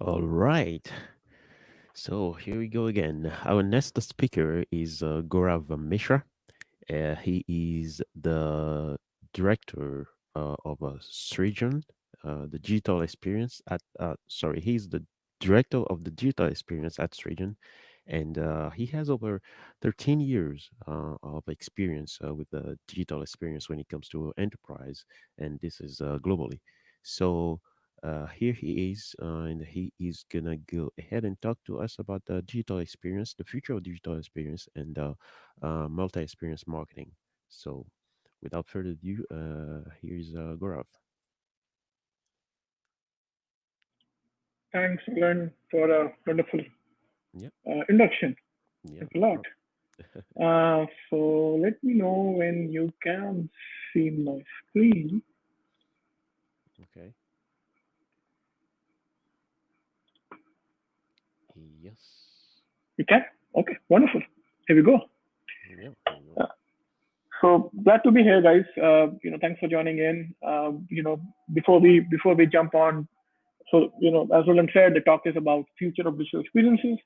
All right. So here we go again. Our next speaker is uh, Gaurav Mishra. Uh, he is the director uh, of Srijan, uh, the digital experience at. Uh, sorry, he's the director of the digital experience at Srijan, and uh, he has over 13 years uh, of experience uh, with the digital experience when it comes to enterprise, and this is globally. So uh, here he is, uh, and he is gonna go ahead and talk to us about the digital experience, the future of digital experience, and uh, uh, multi-experience marketing. So, without further ado, uh, here's uh, Gaurav. Thanks, Glenn, for a wonderful Yep, uh, induction. yep, Thanks a lot. Uh, so let me know when you can see my screen. okay. Yes. You can? Okay, wonderful. Here we go. Yep. There you go. Uh, so glad to be here, guys. Uh, you know, thanks for joining in. Uh, you know, before we before we jump on, so you know, as Roland said, the talk is about future of digital experiences.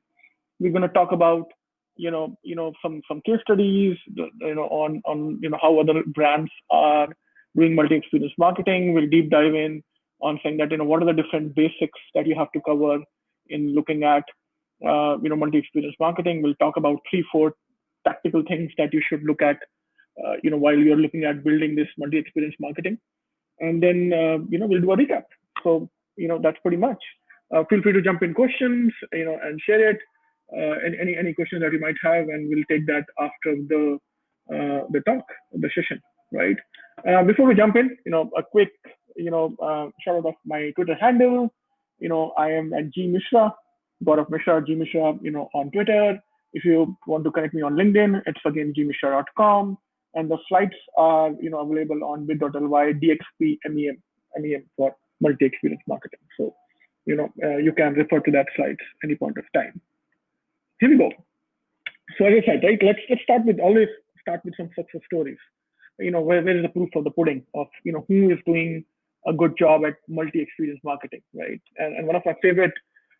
We're going to talk about you know you know some some case studies you know on on you know how other brands are doing multi-experience marketing. We'll deep dive in on saying that you know what are the different basics that you have to cover in looking at uh, you know multi-experience marketing. We'll talk about three four tactical things that you should look at uh, you know while you're looking at building this multi-experience marketing. And then uh, you know we'll do a recap. So you know that's pretty much. Uh, feel free to jump in questions you know and share it. Uh, any, any any questions that you might have and we'll take that after the uh, the talk the session right? Before we jump in you know a quick you know shout out of my twitter handle. You know i am at g mishra Gaurav Mishra, G Mishra, you know, on Twitter. If you want to connect me on LinkedIn, it's again gmishra.com. And the slides are, you know, available on bit.ly DXP MEM, MEM for multi-experience marketing. So, you know, uh, you can refer to that slides any point of time. Here we go. So as I said, right, let's let's start with always start with some success stories. You know, where, where is the proof of the pudding of you know who is doing a good job at multi-experience marketing, right? And, and one of my favorite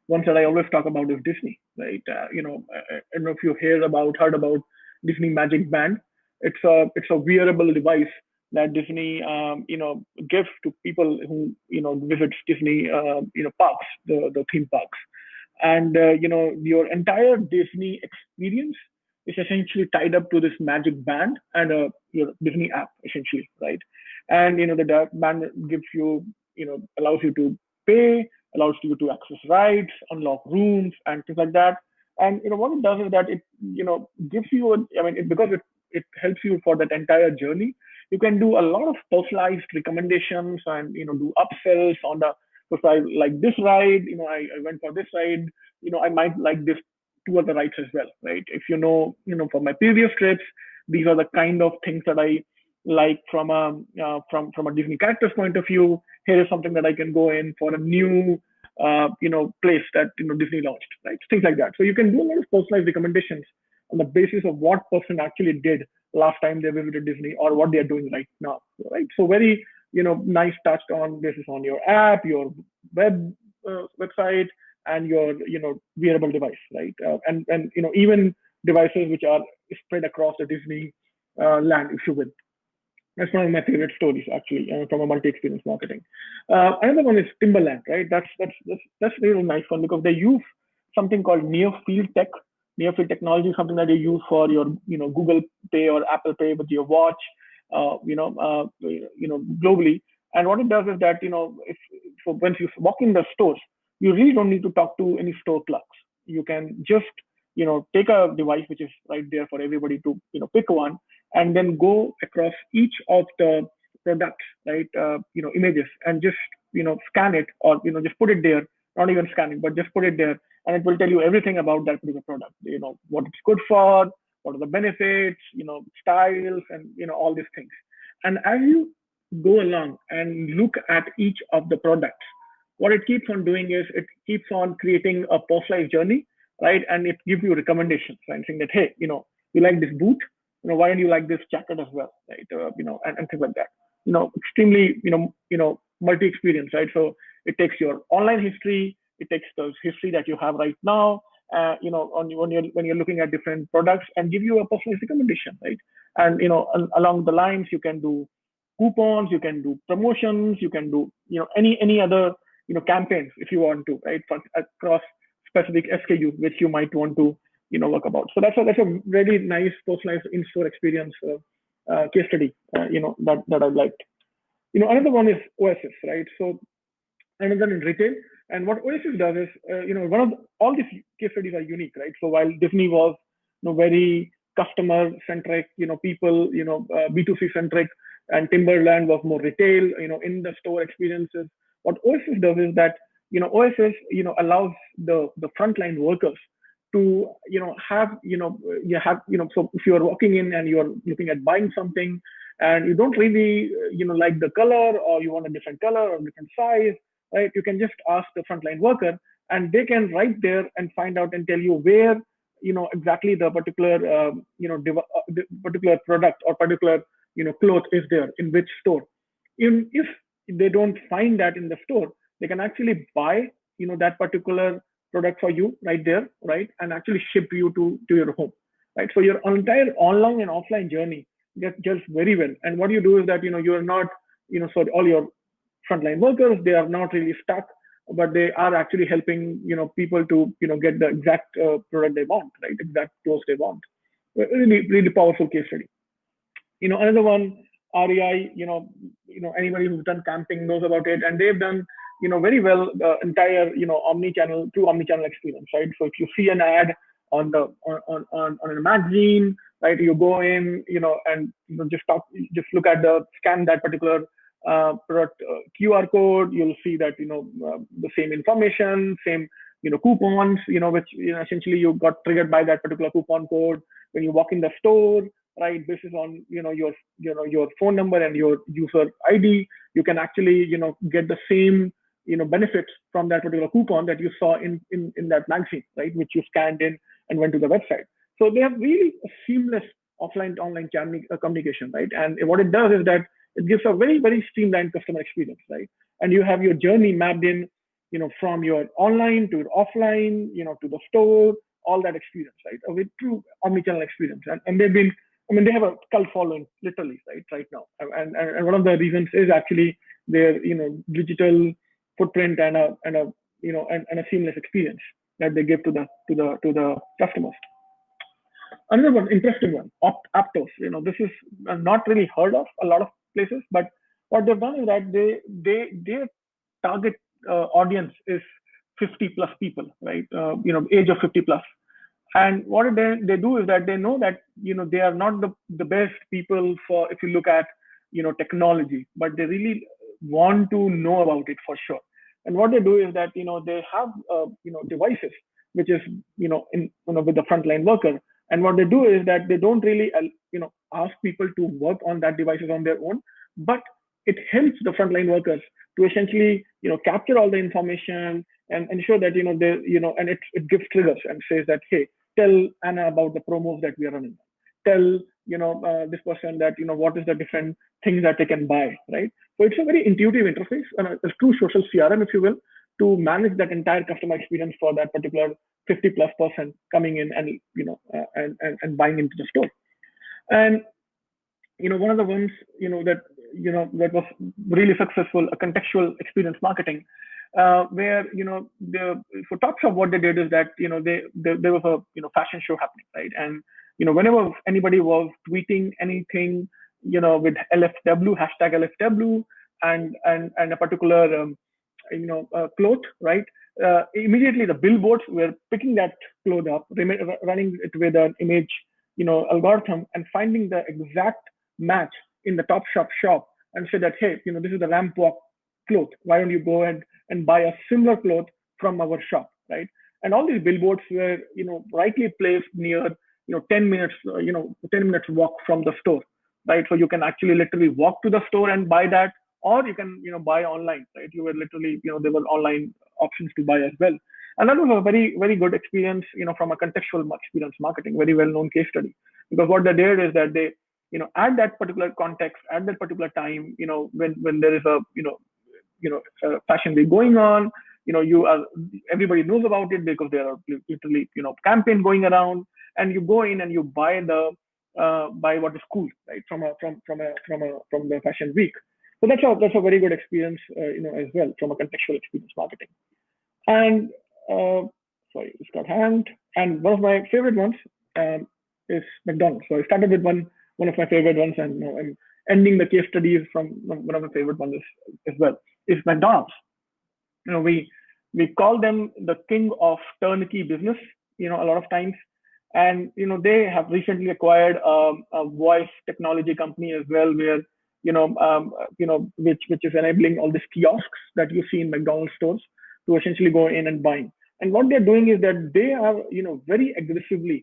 ones that I always talk about is Disney, right? Uh, you know, I, I don't know if you hear about heard about Disney Magic Band. It's a it's a wearable device that Disney um, you know gives to people who you know visits Disney uh, you know parks, the the theme parks, and uh, you know your entire Disney experience is essentially tied up to this Magic Band and a your Disney app essentially, right? And you know the band gives you you know allows you to pay allows you to access rides, unlock rooms, and things like that. And you know what it does is that it you know gives you a, I mean it, because it it helps you for that entire journey. You can do a lot of personalized recommendations and you know do upsells on the so I like this ride, you know I, I went for this ride, you know I might like this two other rides as well, right? If you know you know from my previous trips, these are the kind of things that I like from a uh, from from a Disney characters point of view. Here is something that I can go in for a new uh, you know place that you know Disney launched, right? Things like that. So you can do a lot of personalized recommendations on the basis of what person actually did last time they visited Disney or what they are doing right now, right? So very you know nice touched on basis on your app, your web uh, website, and your you know wearable device, right? Uh, and and you know even devices which are spread across the Disney uh, land, if you will. That's one of my favorite stories, actually, uh, from a multi-experience marketing. Uh, another one is Timberland, right? That's that's that's that's really nice one because they use something called near field tech. Near field technology something that you use for your, you know, Google Pay or Apple Pay with your watch, uh, you know, uh, you know, globally. And what it does is that, you know, if so once you walk in the stores, you really don't need to talk to any store clerks. You can just, you know, take a device which is right there for everybody to, you know, pick one and then go across each of the products, right? Uh, you know, images and just you know scan it or you know just put it there. Not even scan it, but just put it there, and it will tell you everything about that particular product. You know what it's good for, what are the benefits, you know styles, and you know all these things. And as you go along and look at each of the products, what it keeps on doing is it keeps on creating a personalized journey, right? And it gives you recommendations, right? Saying that hey, you know, you like this boot, you know why don't you like this jacket as well right uh, you know and, and things like that you know extremely you know you know multi experience right so it takes your online history it takes the history that you have right now, uh, you know, on, when you're when you're looking at different products and give you a personalized recommendation, right? And you know, along the lines, you can do coupons, you can do promotions, you can do you know any any other you know campaigns if you want to, right? For, across specific SKU which you might want to you know work about. So that's a that's a really nice personalized in-store experience uh, uh, case study, uh, you know that that I liked. You know, another one is Oasis, right? So another in retail. And what Oasis does is, you know, one of the, all these case studies are unique, right? So while Disney was, you know, very customer centric, you know, people, you know, uh, B2C centric, and Timberland was more retail, you know, in the store experiences. What Oasis does is that, you know, Oasis, you know, allows the the frontline workers to, you know, have, you know, you have, you know, so if you are walking in and you are looking at buying something, and you don't really, you know, like the color, or you want a different color or different size, right? You can just ask the frontline worker and they can right there and find out and tell you where, you know, exactly the particular, um, you know, uh, particular product or particular, you know, cloth is there in which store. Even if they don't find that in the store, they can actually buy, you know, that particular product for you right there, right? And actually ship you to, to your home, right? So your entire online and offline journey gets just very well. And what you do is that, you know, you're not, you know, so all your frontline workers. They are not really stuck, but they are actually helping you know people to you know get the exact uh, product they want, right? Exact clothes they want. Really, really powerful case study. You know, another one, REI. You know, you know anybody who's done camping knows about it, and they've done you know very well the entire you know omni-channel through omni-channel experience, right? So if you see an ad on the on on on a magazine right you go in you know and you know just talk just look at the scan that particular uh, product uh, QR code, you'll see that you know uh, the same information, same you know coupons, you know which you know, essentially you got triggered by that particular coupon code when you walk in the store, right? This is on you know your you know your phone number and your user ID. You can actually you know get the same you know benefits from that particular coupon that you saw in in in that magazine, right? Which you scanned in and went to the website. So they have really seamless offline to online uh, communication, right? And what it does is that it gives a very, very streamlined customer experience, right? And you have your journey mapped in, you know, from your online to offline, you know, to the store, all that experience, right? A true omnichannel experience. And, and they've been, I mean, they have a cult following literally, right, right now. And, and, and one of the reasons is actually their, you know, digital footprint and a, and a, you know, and, and a seamless experience that they give to the, to the, to the customers. Another one, interesting one, Opt Aptos. You know, this is not really heard of a lot of places. But what they've done is that they they their target uh, audience is 50 plus people, right? Uh, you know, age of 50 plus. And what they, they do is that they know that you know they are not the, the best people for if you look at you know technology, but they really want to know about it for sure. And what they do is that you know they have uh, you know devices which is you know in you know with the frontline worker and what they do is that they don't really, uh, you know, ask people to work on that devices on their own, but it helps the frontline workers to essentially, you know, capture all the information and ensure that, you know, they, you know, and it, it gives triggers and says that, hey, tell Anna about the promos that we are running. Tell, you know, uh, this person that, you know, what is the different things that they can buy, right? So it's a very intuitive interface and a, true social CRM, if you will, to manage that entire customer experience for that particular 50 plus person coming in and you know uh, and, and and buying into the store and you know one of the ones you know that you know that was really successful a contextual experience marketing uh, where you know the for Topshop what they did is that you know they, they there was a you know fashion show happening right and you know whenever anybody was tweeting anything you know with LFW hashtag LFW and and and a particular um, you know uh, cloth right uh, immediately the billboards were picking that cloth up, running it with an image, you know, algorithm and finding the exact match in the Topshop shop shop, and say that, hey, you know, this is the ramp walk cloth. Why don't you go and, and buy a similar cloth from our shop, right? And all these billboards were, you know, rightly placed near, you know, 10 minutes, uh, you know, 10 minutes walk from the store, right? So you can actually literally walk to the store and buy that or you can you know buy online right you were literally you know there were online options to buy as well and that was a very very good experience you know from a contextual experience marketing very well known case study because what they did is that they you know at that particular context at that particular time you know when when there is a you know you know fashion week going on you know you are everybody knows about it because there are literally you know campaign going around and you go in and you buy the uh, buy what is cool right from a from from a from a from the fashion week. So that's a that's a very good experience uh, you know as well from a contextual experience marketing. And uh, sorry it's got hand. And one of my favorite ones um, is mcdonald's. So i started with one one of my favorite ones and you know, i'm ending the case studies from one of my favorite ones as well is mcdonald's. You know we we call them the king of turnkey business you know a lot of times and you know they have recently acquired um, a voice technology company as well where you know um, you know which which is enabling all these kiosks that you see in mcdonald's stores to essentially go in and buying and what they're doing is that they are you know very aggressively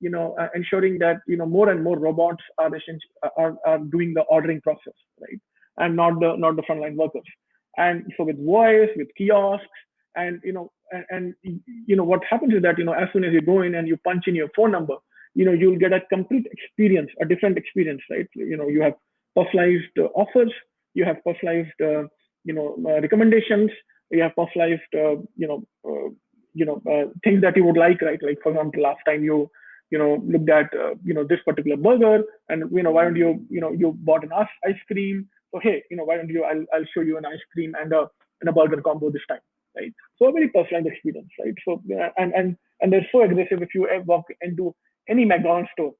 you know uh, ensuring that you know more and more robots are essentially are, are doing the ordering process right? And not the not the frontline workers. And so with voice with kiosks and you know and, and, you know what happens is that you know as soon as you go in and you punch in your phone number you know you'll get a complete experience a different experience right you know you have personalized uh, offers you have personalized uh, you know uh, recommendations you have personalized uh, you know uh, you know uh, things that you would like right like for example last time you you know looked at you know this particular burger and you know why don't you you know you bought an ice cream so hey you know why don't you i'll, I'll show you an ice cream and a and a burger combo this time right? So a very personalized experience, right? So and and and they're so aggressive. If you walk into any McDonald's store,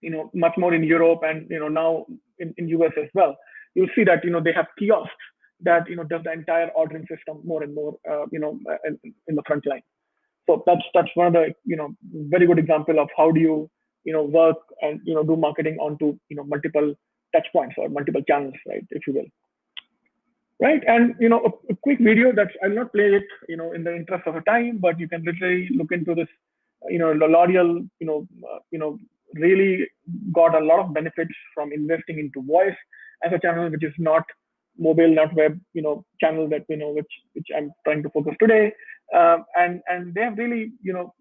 you know, much more in Europe and you know now in, in US as well, you'll see that you know they have kiosks that you know does the entire ordering system more and more, uh, you know, in, in the front line. So that's that's one of the you know very good example of how do you you know work and you know do marketing onto you know multiple touch points or multiple channels, right, if you will right? And you know, a, a, quick video that I'll not play it, you know, in the interest of time, but you can literally look into this. You know, L'Oreal, you know, uh, you know, really got a lot of benefits from investing into voice as a channel, which is not mobile, not web, you know, channel that we know, which which I'm trying to focus today. Um, and and they have really, you know,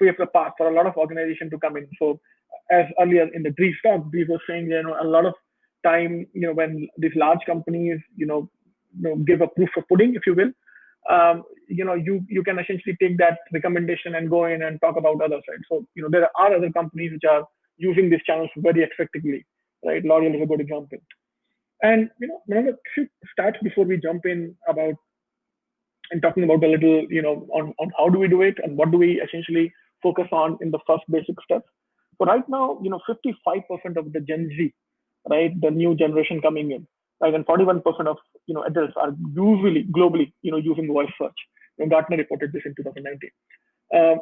paved the path for a lot of organization to come in. So as earlier in the Dries talk, Dries was saying, you know, a lot of time, you know, when these large companies, you know, know, give a proof of pudding, if you will. Um, you know, you you can essentially take that recommendation and go in and talk about other sides. So, you know, there are other companies which are using these channels very effectively, right? L'Oreal is a good example. And you know, the few stats before we jump in about and talking about a little, you know, on, on how do we do it and what do we essentially focus on in the first basic steps. So right now, you know, 55% of the Gen Z, right, the new generation coming in, right? And 41% of you know adults are usually globally you know using voice search. And Gartner reported this in 2019. Uh,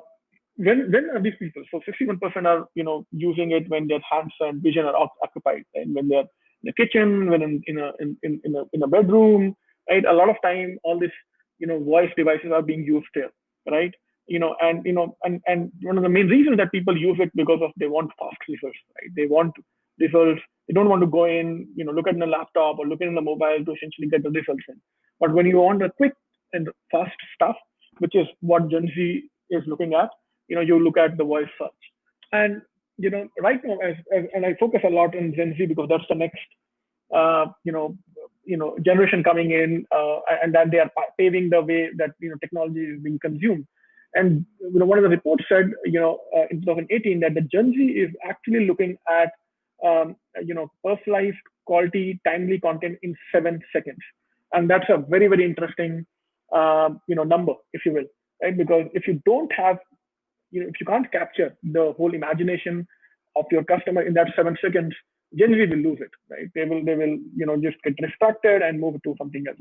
when when are these people? So 61% are you know using it when their hands and vision are occupied, and when they're in the kitchen, when in, in a in, in a in a bedroom, right? A lot of time, all these you know voice devices are being used there, right? You know, and you know, and and one of the main reasons that people use it because of they want fast results, right? They want results you don't want to go in, you know, look at the laptop or look in the mobile to essentially get the results in. But when you want a quick and fast stuff, which is what Gen Z is looking at, you know, you look at the voice search. And you know, right now, as, as, and I focus a lot on Gen Z because that's the next, uh, you know, you know, generation coming in, uh, and that they are paving the way that you know technology is being consumed. And you know, one of the reports said, you know, uh, in 2018 that the Gen Z is actually looking at um, you know, personalized quality, timely content in seven seconds. And that's a very, very interesting, uh, you know, number, if you will, right? Because if you don't have, you know, if you can't capture the whole imagination of your customer in that seven seconds, generally will lose it, right? They will, they will, you know, just get distracted and move to something else.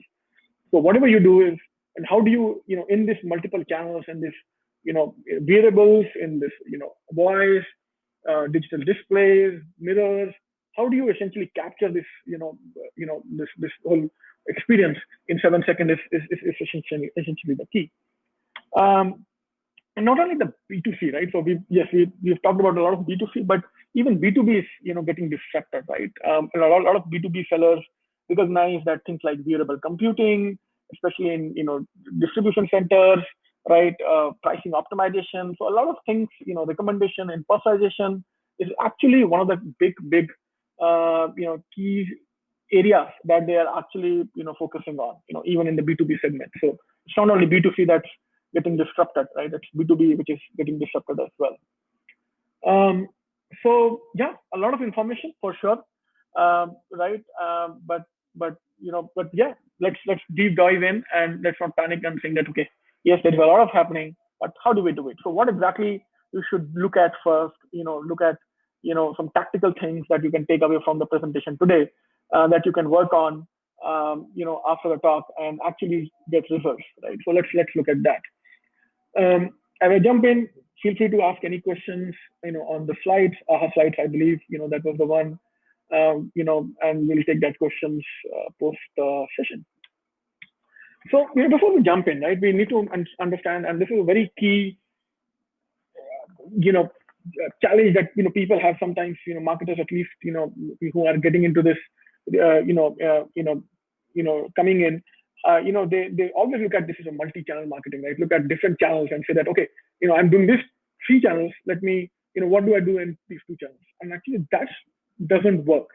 So whatever you do is, and how do you, you know, in this multiple channels and this, you know, variables in this, you know, voice, uh, digital displays, mirrors. How do you essentially capture this, you know, you know, this this whole experience in seven seconds is, is, is essentially essentially the key. Um, and not only the B2C, right? So we yes, we we've talked about a lot of B2C, but even B2B is you know getting disrupted, right? Um, a lot, a lot of B2B sellers recognize that things like wearable computing, especially in you know distribution centers, right? Uh, pricing optimization. So a lot of things, you know, recommendation and personalization is actually one of the big, big, uh, you know, key areas that they are actually, you know, focusing on, you know, even in the B2B segment. So it's not only B2C that's getting disrupted, right? It's B2B which is getting disrupted as well. Um, so yeah, a lot of information for sure, um, right? Um, but but you know, but yeah, let's let's deep dive in and let's not panic and think that okay, yes, there's a lot of happening, but how do we do it? So what exactly you should look at first? You know, look at you know some tactical things that you can take away from the presentation today uh, that you can work on um, you know after the talk and actually get results right so let's let's look at that um, as i jump in feel free to ask any questions you know on the slides aha slides i believe you know that was the one um, you know and we'll take that questions uh, post uh, session so you know, before we jump in right we need to un understand and this is a very key you know challenge that you know people have sometimes you know marketers at least you know who are getting into this uh, you know uh, you know you know coming in uh, you know they they always look at this as a multi-channel marketing right look at different channels and say that okay you know i'm doing this three channels let me you know what do i do in these two channels and actually that doesn't work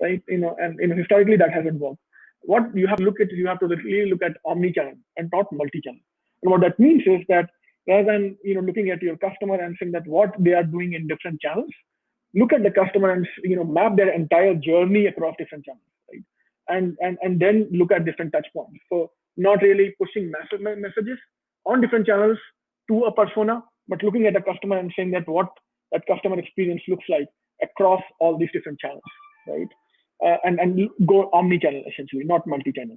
right you know and you know historically that hasn't worked what you have to look at is you have to really look at omni-channel and not multi-channel. And what that means is that rather than you know looking at your customer and saying that what they are doing in different channels look at the customer and you know map their entire journey across different channels right? And and and then look at different touch points. So not really pushing massive messages on different channels to a persona but looking at the customer and saying that what that customer experience looks like across all these different channels right uh, and and go omni-channel essentially not multi-channel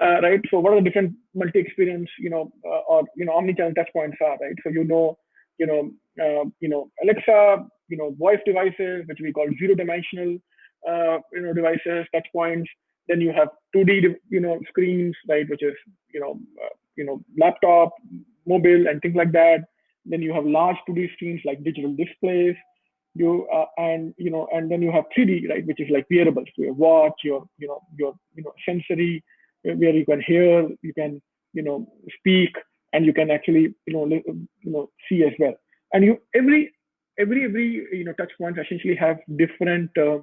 uh, right? So what are the different multi-experience, you know, uh, or you know, omni-channel touch points are, right? So you know, you know, uh, you know, Alexa, you know, voice devices, which we call zero-dimensional, uh, you know, devices, touch points. Then you have 2D, you know, screens, right, which is, you know, uh, you know, laptop, mobile, and things like that. Then you have large 2D screens like digital displays. You uh, and you know, and then you have 3D, right, which is like wearables, your watch, your you know, your you know, sensory where you can hear, you can, you know, speak, and you can actually, you know, you know, see as well. And you every every every you know touch points essentially have different uh,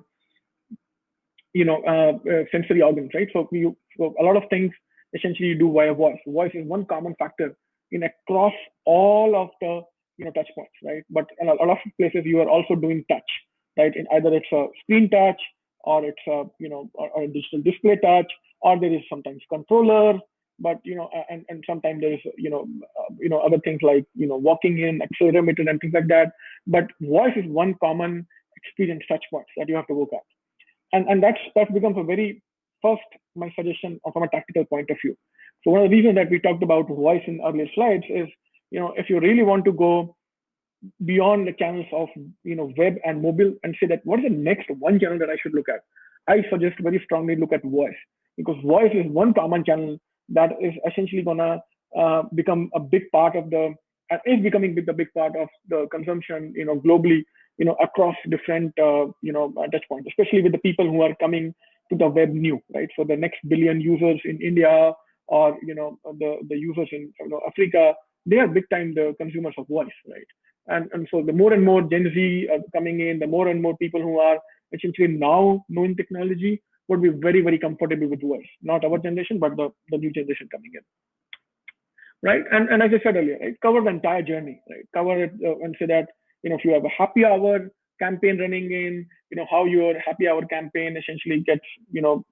you know uh, uh, sensory organs, right? So you so a lot of things essentially you do via voice. Voice is one common factor in across all of the you know touch points, right? But in a lot of places you are also doing touch, right? In either it's a screen touch or it's a you know or, or a digital display touch or there is sometimes controller but you know and, and sometimes there is you know uh, you know other things like you know walking in accelerometer and things like that but voice is one common experience touch points that you have to work at and and that's that becomes a very first my suggestion from a tactical point of view so one of the reasons that we talked about voice in earlier slides is you know if you really want to go beyond the channels of you know web and mobile and say that what is the next one channel that i should look at i suggest very strongly look at voice. Because voice is one common channel that is essentially gonna uh, become a big part of the uh, is becoming the big part of the consumption you know globally you know across different uh, you know uh, touch points especially with the people who are coming to the web new right? So the next billion users in india or you know the the users in you know, africa they are big time the consumers of voice right and and so the more and more gen z are coming in the more and more people who are essentially now knowing technology would be very, very comfortable with voice. Not our generation, but the, the new generation coming in. Right. And, and as I said earlier, right, cover the entire journey, right? Cover it uh, and say that, you know, if you have a happy hour campaign running in, you know, how your happy hour campaign essentially gets, you know,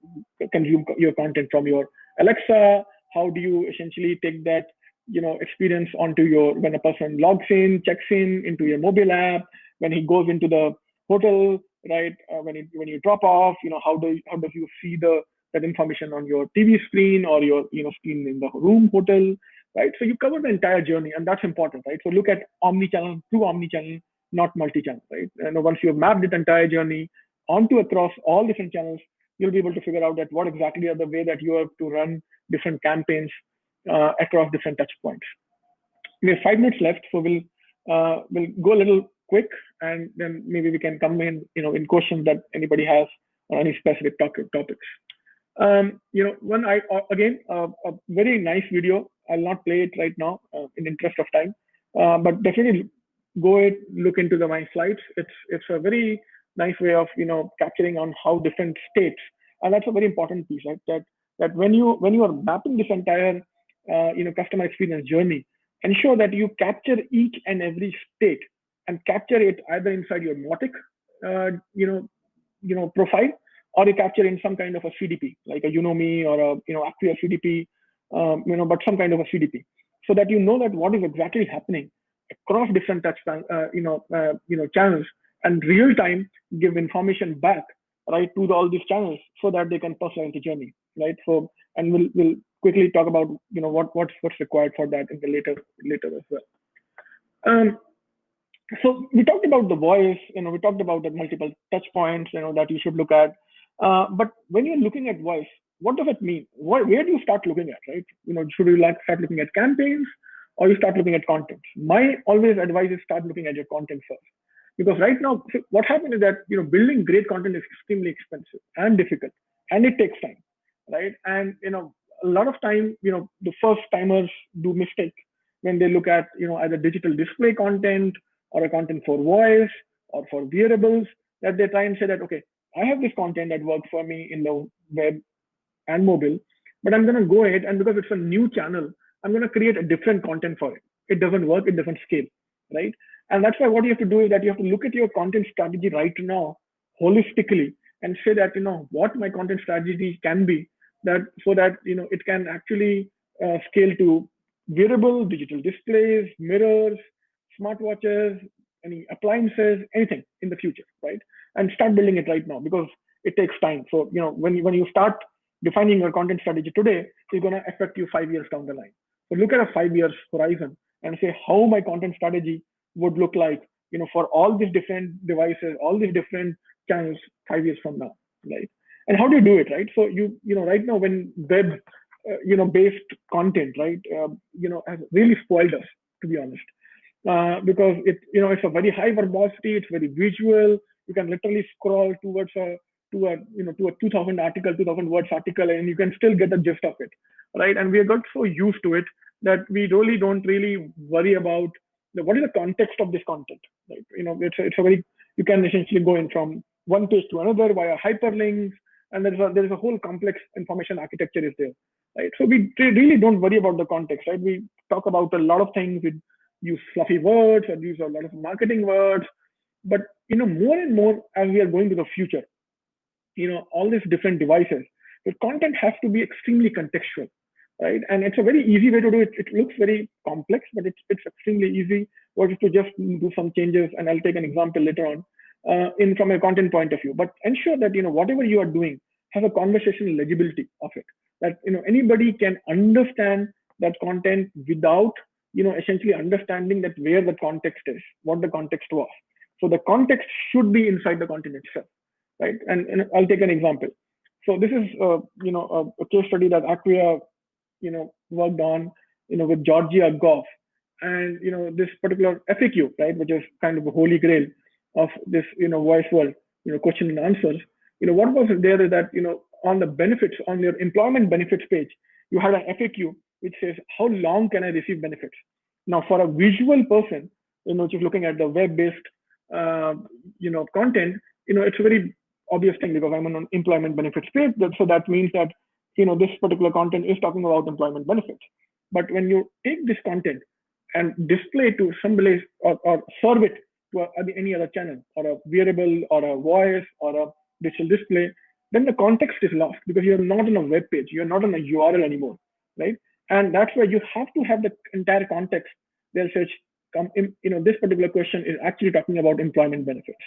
consume your content from your Alexa. How do you essentially take that, you know, experience onto your, when a person logs in, checks in into your mobile app, when he goes into the hotel, right? Uh, when you when you drop off, you know how do how does you see the that information on your TV screen or your you know screen in the room hotel, right? So you cover the entire journey, and that's important, right? So look at omni-channel, true omni-channel, not multi-channel, right? And once you have mapped the entire journey onto across all different channels, you'll be able to figure out that what exactly are the way that you have to run different campaigns uh, across different touch points. We have five minutes left, so we'll uh, we'll go a little quick and then maybe we can come in you know in questions that anybody has on any specific topic, topics. Um, you know one i uh, again uh, a very nice video. I'll not play it right now uh, in interest of time. Uh, but definitely go ahead look into the my slides. It's it's a very nice way of you know capturing on how different states and that's a very important piece right? That that when you when you are mapping this entire uh, you know customer experience journey ensure that you capture each and every state and capture it either inside your Mautic, uh, you know, you know, profile, or you capture in some kind of a CDP, like a Unomi or a you know Acquia CDP, um, you know, but some kind of a CDP, so that you know that what is exactly happening across different touch, uh, you know, uh, you know, channels, and real time give information back right to the, all these channels so that they can personalize the journey, right? So, and we'll we'll quickly talk about you know what what's what's required for that in the later later as well. Um, so we talked about the voice, you know, we talked about the multiple touch points, you know, that you should look at. Uh, but when you're looking at voice, what does it mean? Where, where do you start looking at, right? You know, should you like start looking at campaigns or you start looking at content? My always advice is start looking at your content first. Because right now, what happens is that, you know, building great content is extremely expensive and difficult and it takes time, right? And, you know, a lot of time, you know, the first timers do mistake when they look at, you know, either digital display content or a content for voice or for wearables that they try and say that, okay, I have this content that works for me in the web and mobile, but I'm going to go ahead and because it's a new channel, I'm going to create a different content for it. It doesn't work, it doesn't scale, right? And that's why what you have to do is that you have to look at your content strategy right now holistically and say that, you know, what my content strategy can be that so that, you know, it can actually uh, scale to wearable digital displays, mirrors, smartwatches, any appliances, anything in the future, right? And start building it right now because it takes time. So, you know, when you, when you start defining your content strategy today, it's going to affect you five years down the line. So look at a five years horizon and say how my content strategy would look like, you know, for all these different devices, all these different channels five years from now, right? And how do you do it, right? So you, you know, right now when web, uh, you know, based content, right, uh, you know, has really spoiled us, to be honest uh, because it you know it's a very high verbosity, it's very visual. You can literally scroll towards a to a you know to a 2000 article, 2000 words article, and you can still get the gist of it, right? And we got so used to it that we really don't really worry about the, what is the context of this content, right? You know, it's a, it's a very you can essentially go in from one page to another via hyperlinks, and there's a there's a whole complex information architecture is there, right? So we really don't worry about the context, right? We talk about a lot of things. We use fluffy words or use a lot of marketing words. But you know, more and more as we are going to the future, you know, all these different devices, the content has to be extremely contextual, right? And it's a very easy way to do it. It looks very complex, but it's it's extremely easy. Or to just do some changes, and I'll take an example later on, uh, in from a content point of view. But ensure that you know whatever you are doing have a conversational legibility of it. That you know anybody can understand that content without you know, essentially understanding that where the context is, what the context was. So the context should be inside the content itself, right? And, and I'll take an example. So this is, uh, you know, a, a, case study that Acquia, you know, worked on, you know, with Georgia goff and you know, this particular FAQ, right, which is kind of a holy grail of this, you know, voice world, you know, question and answers. You know, what was there that you know, on the benefits on your employment benefits page, you had an FAQ which says how long can I receive benefits? Now, for a visual person, you know, just looking at the web-based, uh, you know, content, you know, it's a very obvious thing because I'm on an employment benefits page. So that means that, you know, this particular content is talking about employment benefits. But when you take this content and display to somebody or, or serve it to a, any other channel or a wearable or a voice or a digital display, then the context is lost because you're not on a web page, you're not on a URL anymore, right? And that's where you have to have the entire context. They'll say, come um, in, you know, this particular question is actually talking about employment benefits,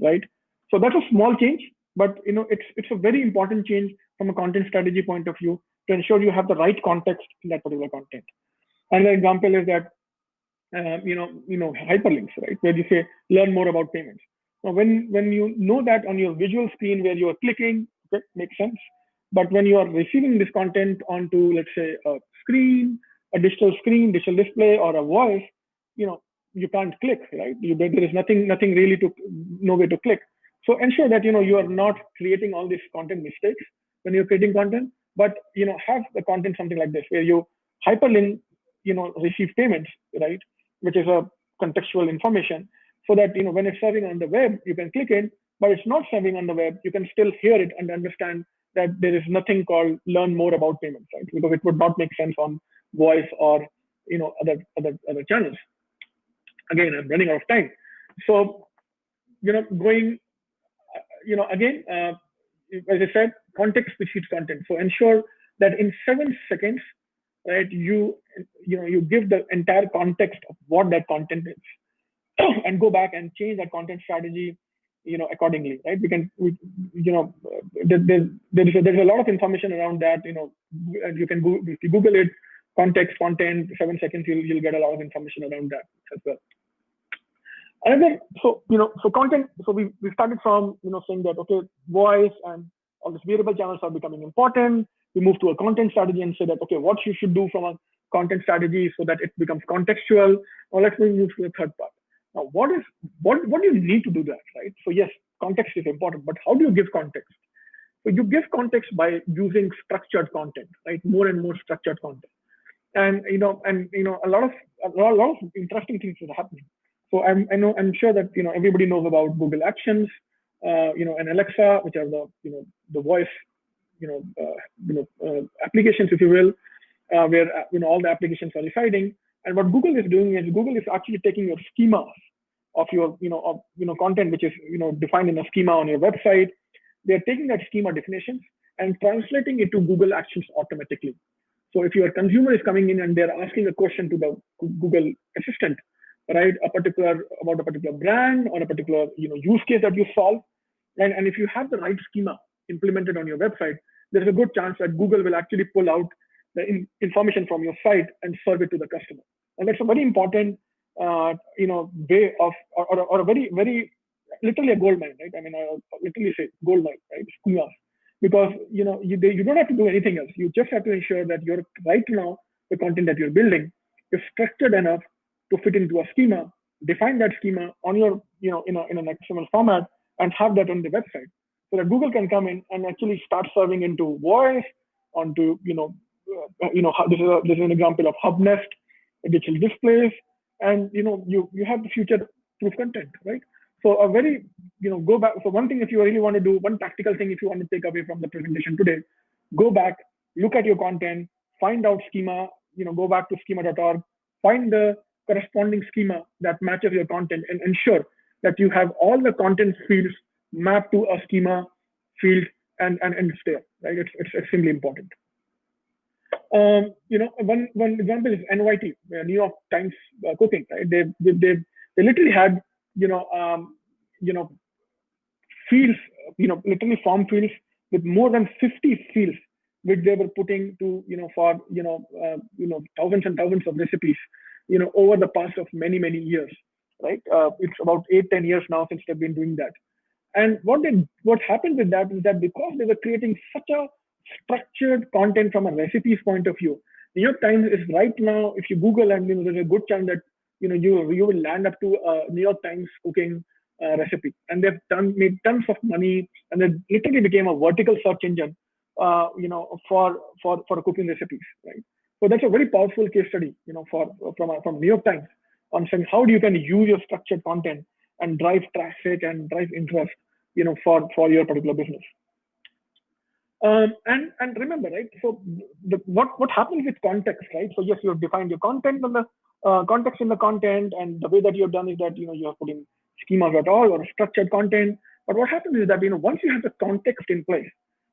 right? So that's a small change, but you know, it's it's a very important change from a content strategy point of view to ensure you have the right context in that particular content. Another example is that uh, you know, you know, hyperlinks, right? Where you say learn more about payments. Now, when when you know that on your visual screen where you are clicking, okay, makes sense. But when you are receiving this content onto, let's say, a screen, a digital screen, digital display, or a voice, you know, you can't click, right? You, there is nothing, nothing really to, no way to click. So ensure that you know you are not creating all these content mistakes when you're creating content, but you know have the content something like this where you hyperlink, you know, receive payments, right? Which is a contextual information, so that you know when it's serving on the web, you can click it, but it's not serving on the web, you can still hear it and understand that there is nothing called learn more about payments, right? Because it would not make sense on voice or you know other other other channels. Again, I'm running out of time. So you know, going you know again, uh, as I said, context precedes content. So ensure that in seven seconds, right, you you know you give the entire context of what that content is, and go back and change that content strategy you know accordingly right? We can we, you know there, there, there is a, there's a lot of information around that you know and you can go if you google it context content seven seconds you'll, you'll get a lot of information around that as well. And another so you know so content so we, we started from you know saying that okay voice and all these variable channels are becoming important we move to a content strategy and say that okay what you should do from a content strategy so that it becomes contextual now let's move to the third part now, what is what what do you need to do that, right? So yes, context is important, but how do you give context? So you give context by using structured content, right? More and more structured content, and you know, and you know, a lot of a lot, a lot of interesting things are happening. So I'm I know I'm sure that you know everybody knows about Google Actions, uh, you know, and Alexa, which are the you know the voice, you know, uh, you know uh, applications, if you will, uh, where you know all the applications are residing. And what Google is doing is Google is actually taking your schemas of your, you know, of you know content which is you know defined in a schema on your website. They're taking that schema definitions and translating it to Google Actions automatically. So if your consumer is coming in and they're asking a question to the Google Assistant, right, a particular about a particular brand or a particular you know use case that you solve, and, and if you have the right schema implemented on your website, there's a good chance that Google will actually pull out the in, information from your site and serve it to the customer. And that's a very important, uh, you know, way of, or, or, or, a very, very, literally a gold mine, right? I mean, I literally say gold mine, right? Because, you know, you, they, you don't have to do anything else. You just have to ensure that you're right now, the content that you're building is structured enough to fit into a schema, define that schema on your, you know, in, a, in an XML format and have that on the website so that Google can come in and actually start serving into voice, onto, you know, uh, you know, this is, a, this is an example of Hub Nest digital displays, and you know, you you have the future proof content, right? So a very, you know, go back. So one thing, if you really want to do one practical thing, if you want to take away from the presentation today, go back, look at your content, find out schema, you know, go back to schema.org, find the corresponding schema that matches your content, and ensure that you have all the content fields mapped to a schema field and and, and there, right? It's, it's extremely important. Um, you know, one one example is NYT, uh, New York Times uh, Cooking. Right? They, they they they literally had you know um, you know fields, you know, literally form fields with more than 50 fields which they were putting to you know for you know uh, you know thousands and thousands of recipes you know over the past of many many years right uh, it's about eight ten years now since they've been doing that and what did what happened with that is that because they were creating such a structured content from a recipes point of view. New York Times is right now, if you Google and you know, there's a good chance that you know you you will land up to a New York Times cooking uh, recipe, and they've done made tons of money, and it literally became a vertical search engine, uh, you know, for for for cooking recipes, right? So that's a very powerful case study, you know, for from from New York Times on saying how do you can use your structured content and drive traffic and drive interest, you know, for for your particular business. Um, and and remember, right? So the, what what happens with context, right? So yes, you have defined your content and the uh, context in the content, and the way that you have done is that you know you have put in schemas at all or structured content. But what happens is that you know once you have the context in place,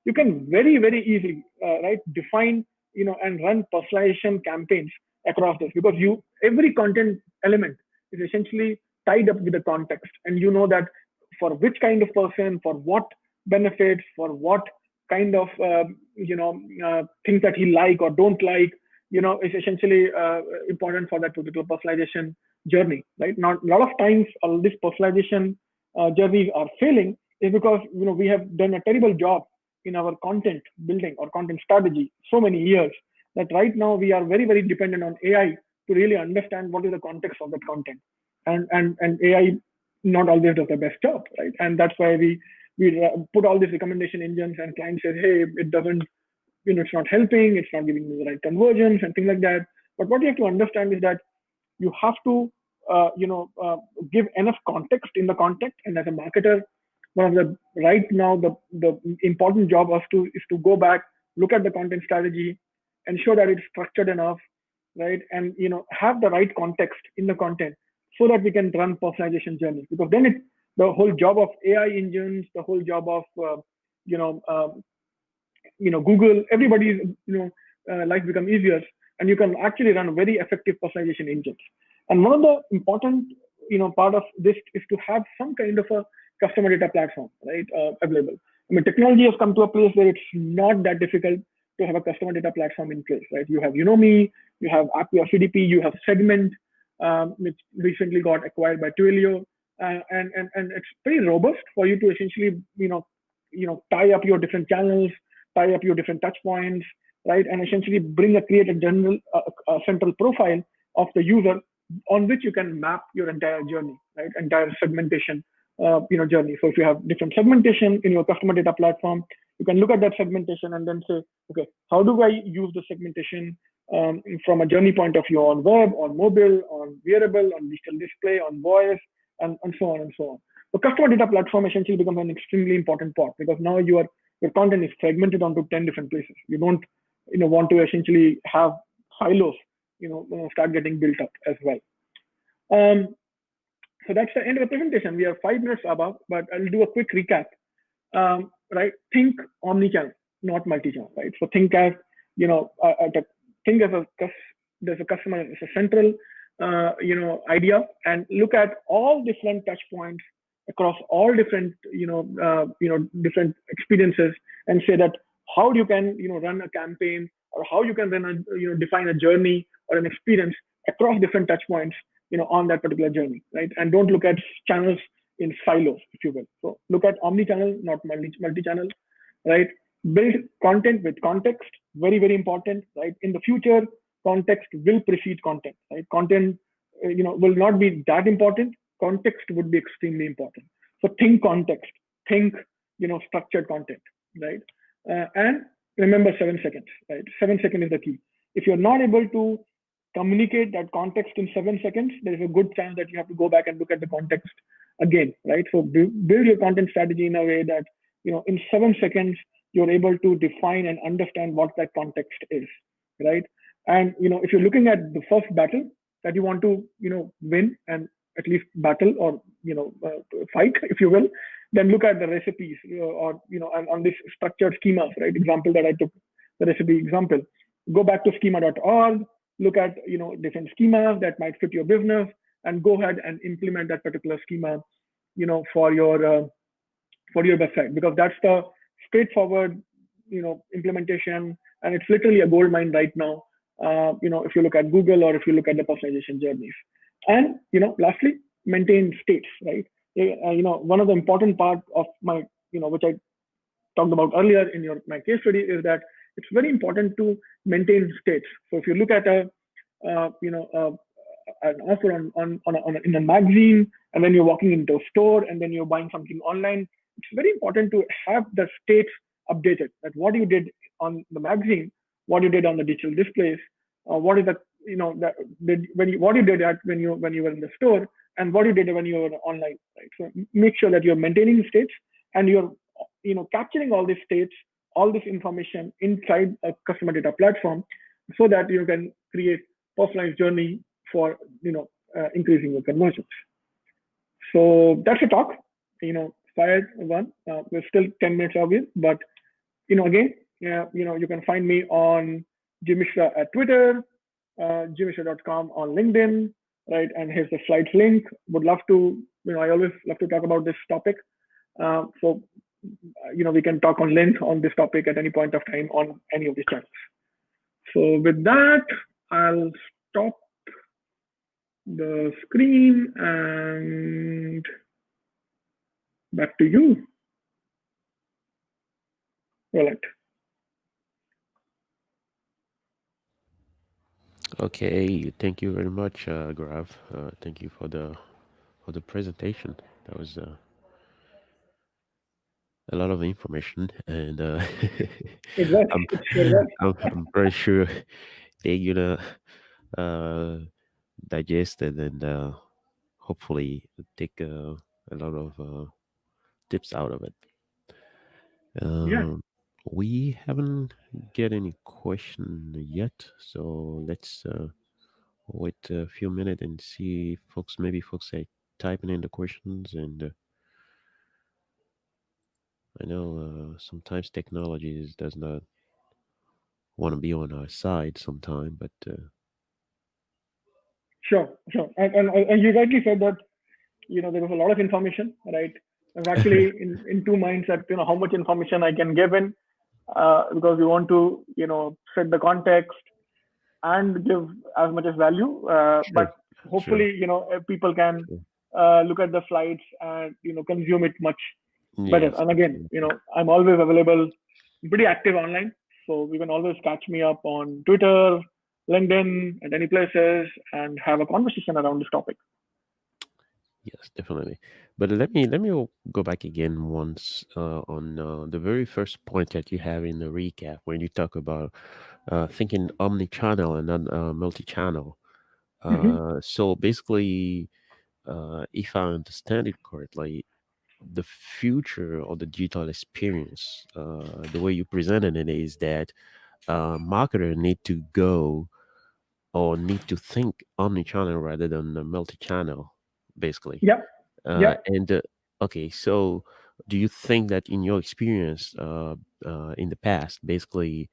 you can very very easily uh, right define you know and run personalization campaigns across this because you every content element is essentially tied up with the context, and you know that for which kind of person, for what benefits, for what kind of uh, you know uh, things that he like or don't like you know is essentially uh, important for that particular personalization journey right? Now a lot of times all this personalization uh, journeys are failing is because you know we have done a terrible job in our content building or content strategy so many years that right now we are very very dependent on ai to really understand what is the context of that content and and and ai not always does the best job right and that's why we we put all these recommendation engines and client says, hey, it doesn't, you know, it's not helping, it's not giving me the right conversions and things like that. But what you have to understand is that you have to, uh, you know, uh, give enough context in the content. And as a marketer, one of the right now the the important job of to is to go back, look at the content strategy, ensure that it's structured enough, right? And you know, have the right context in the content so that we can run personalization journeys. Because then it, the whole job of AI engines, the whole job of uh, you know, um, you know, Google, everybody's you know, uh, life become easier, and you can actually run very effective personalization engines. And one of the important you know part of this is to have some kind of a customer data platform, right, uh, available. I mean, technology has come to a place where it's not that difficult to have a customer data platform in place, right? You have Unomi, you have Acquia CDP, you have Segment, um, which recently got acquired by Twilio, uh, and and and it's pretty robust for you to essentially, you know, you know, tie up your different channels, tie up your different touch points, right, and essentially bring a create a general uh, a central profile of the user on which you can map your entire journey, right, entire segmentation uh, you know journey. So if you have different segmentation in your customer data platform, you can look at that segmentation and then say, okay, how do I use the segmentation um, from a journey point of view on web, on mobile, on wearable, on digital display, on voice, and, and so on and so on. The customer data platform essentially becomes an extremely important part because now your your content is fragmented onto 10 different places. You don't you know want to essentially have silos you know start getting built up as well. Um, so that's the end of the presentation. We have five minutes above, but I'll do a quick recap. Um, right? Think omni-channel, not multi-channel, right? So think as, you know, uh, uh think as a, there's a customer, it's a central, uh, you know, idea. And look at all different touch points across all different, you know, uh, you know, different experiences and say that how you can, you know, run a campaign or how you can run a, you know, define a journey or an experience across different touch points you know on that particular journey right? And don't look at channels in silos if you will. So look at omni-channel not multi multi-channel right build content with context very very important right? In the future context will precede content right? Content uh, you know will not be that important. Context would be extremely important. So think context. Think you know structured content right? Uh, and remember seven seconds right? Seven seconds is the key. If you're not able to communicate that context in seven seconds, there is a good chance that you have to go back and look at the context again, right? So build your content strategy in a way that, you know, in seven seconds, you're able to define and understand what that context is, right? And, you know, if you're looking at the first battle that you want to, you know, win and at least battle or, you know, uh, fight, if you will, then look at the recipes or, you know, on, on this structured schemas, right? Example that I took, the recipe example. Go back to schema.org, look at you know different schemas that might fit your business and go ahead and implement that particular schema you know for your uh, for your website because that's the straightforward you know implementation and it's literally a gold mine right now uh, you know if you look at google or if you look at the personalization journeys and you know lastly maintain states right uh, you know one of the important part of my you know which i talked about earlier in your my case study is that it's very important to maintain states. So if you look at a, uh, you know, uh, an offer on, on, on, a, on a, in a magazine, and then you're walking into a store, and then you're buying something online, it's very important to have the states updated. That what you did on the magazine, what you did on the digital displays, uh, what is the you know that did when you what you did at when you when you were in the store, and what you did when you were online. Right. So make sure that you're maintaining states and you're you know capturing all these states all this information inside a customer data platform so that you can create personalized journey for you know uh, increasing your conversions so that's a talk you know one. Uh, we're still 10 minutes away but you know again yeah, you know you can find me on jimishra at twitter uh, on linkedin right and here's the slides link. Would love to you know i always love to talk about this topic. Uh, so you know, we can talk on length on this topic at any point of time on any of these channels. So with that, I'll stop the screen and back to you, Roland. Okay, thank you very much, uh, Gaurav. Uh, thank you for the for the presentation. That was uh, a lot of information, and uh, I'm, I'm, I'm pretty sure they're gonna uh, digest it and uh, hopefully take uh, a lot of tips out of it. yeah. Um, we haven't get any question yet, so let's uh, wait a few minutes and see if folks, maybe folks are typing in the questions. And uh, I know uh, sometimes technology is, does not want to be on our side sometime, but uh, Sure, sure. And, and, and you rightly said that, you know, there was a lot of information, right? I was actually in, in two minds that, you know, how much information I can give in uh, because we want to, you know, set the context and give as much as value. Uh, sure, but sure, hopefully, you know, people can sure. uh, look at the slides and, you know, consume it much yes. better. And again, you know, I'm always available, I'm pretty active online. So you can always catch me up on Twitter, LinkedIn, and any places and have a conversation around this topic. yes, definitely. But let me let me go back again once uh, on uh, the very first point that you have in the recap when you talk about uh, thinking omni-channel and not uh, multi-channel. hmm Uh, so basically, uh, if I understand it correctly, the future of the digital experience, uh, the way you presented it is that uh, marketer need to go or need to think omni-channel rather than multi-channel, basically. Yeah, Uh, yeah, and uh, okay, so do you think that in your experience uh, uh, in the past, basically,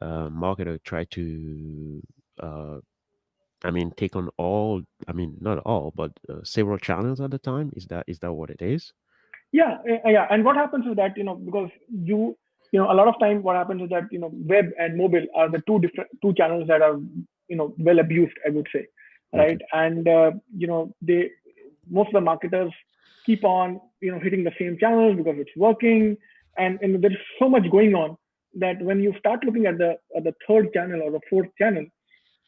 uh, marketer try to uh, I mean, take on all, I mean, not all, but uh, several channels at the time. Is that is that what it is? yeah, uh, yeah. And what happens is that you know because you you know a lot of time what happens is that you know web and mobile are the two different two channels that are you know well abused, I would say, right? Okay. And uh, you know they most of the marketers keep on you know hitting the same channels because it's working, and and there's so much going on that when you start looking at the at the third channel or the fourth channel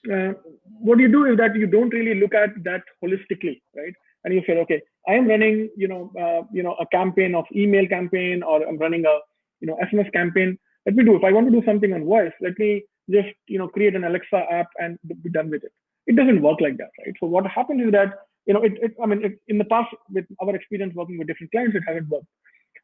uh, what you do is that you don't really look at that holistically, right? And you say, okay, I am running, you know, uh, you know, a campaign of email campaign, or I'm running a, you know, SMS campaign. Let me do. If I want to do something on voice, let me just, you know, create an Alexa app and be done with it. It doesn't work like that, right? So what happens is that, you know, it, it I mean, it, in the past with our experience working with different clients, it hasn't worked.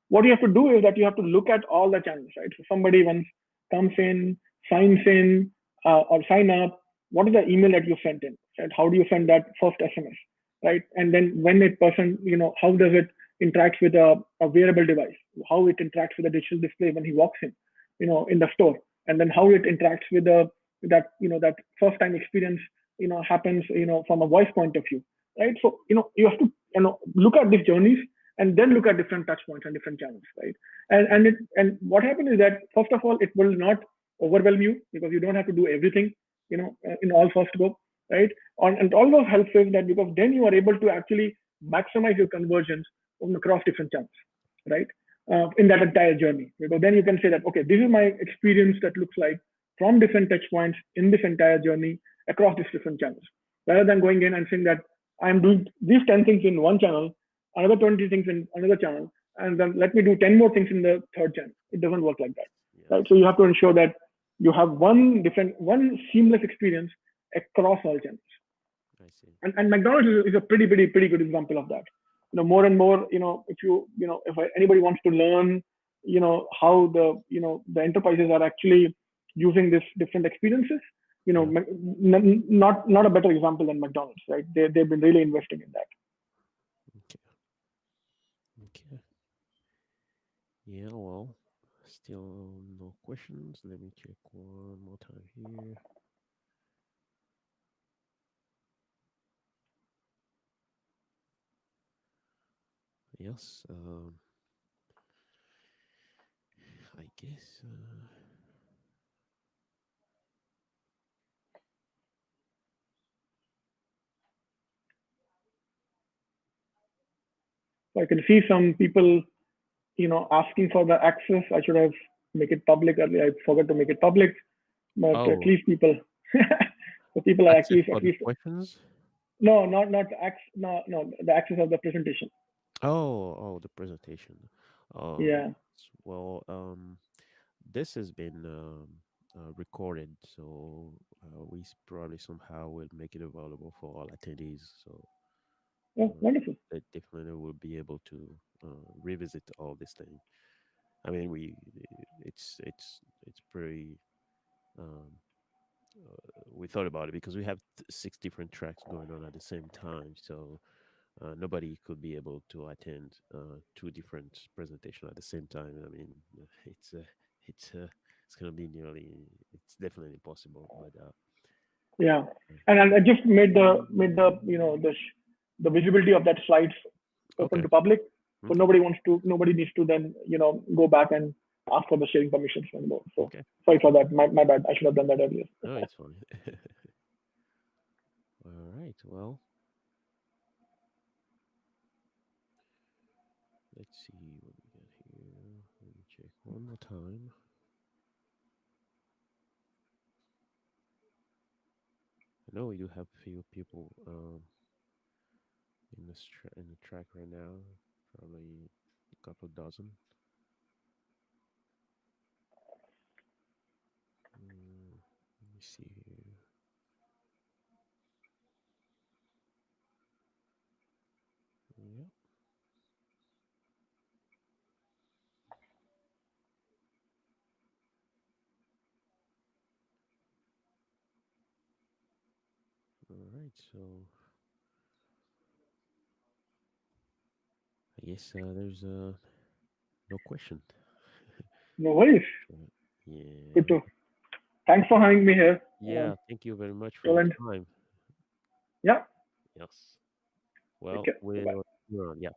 What you have to do is that you have to look at all the channels, right? So somebody once comes in, signs in, uh, or sign up what is the email that you sent in right? How do you send that first sms right? And then when a person you know how does it interact with a, a wearable device? How it interacts with the digital display when he walks in you know in the store? And then how it interacts with the that you know that first time experience you know happens you know from a voice point of view right so you know you have to you know look at these journeys and then look at different touch points and different channels right and and it and what happens is that first of all it will not overwhelm you because you don't have to do everything you know, uh, in all first go, right? And all those helps is that because then you are able to actually maximize your conversions across different channels, right? Uh, in that entire journey, because then you can say that okay, this is my experience that looks like from different touch points in this entire journey across these different channels, rather than going in and saying that I'm doing these 10 things in one channel, another 20 things in another channel, and then let me do 10 more things in the third channel. It doesn't work like that, Yeah, right? So you have to ensure that you have one different one seamless experience across all channels I see. and, and mcdonald's is, is a pretty pretty pretty good example of that you know more and more you know if you you know if anybody wants to learn you know how the you know the enterprises are actually using this different experiences you know not not a better example than mcdonald's right they, they've been really investing in that Okay. Okay. Yeah. Well, still no questions. Let me check one more time here. Yes. Um. I guess. Uh, so i can see some people you know asking for the access i should have make it public earlier i forgot to make it public but at oh, least people the people are access actually for at least questions. no not not access no no the access of the presentation Oh, oh, the presentation. Oh, yeah. Well, um, this has been um, uh, recorded, so uh, we probably somehow will make it available for all attendees. So oh uh, wonderful they definitely will be able to uh, revisit all this thing. I mean, we it's it's it's pretty um, uh, we thought about it because we have six different tracks going on at the same time. So uh, nobody could be able to attend uh, two different presentation at the same time. I mean, uh, it's uh, it's uh, it's gonna be nearly it's definitely impossible. But uh, Yeah, and, and I just made the made the you know the the visibility of that slides open okay, to public, so okay, nobody wants to nobody needs to then you know go back and ask for the sharing permissions anymore. So okay. sorry for that. My my bad. I should have done that earlier. No, it's fine. All right. Well, let's see what we got here. Let me check one more time. I know we do have a few people um, in this tra- in the track right now. Probably a couple dozen. Mm, let me see here. Yep. All right. So guess uh, there's uh, no question. No worries. Yeah. Good to. Thanks for having me here. Yeah. Um, Thank you very much for your time. yeah. Yes. Well, care. we'll Bye-bye. we're on. Yeah.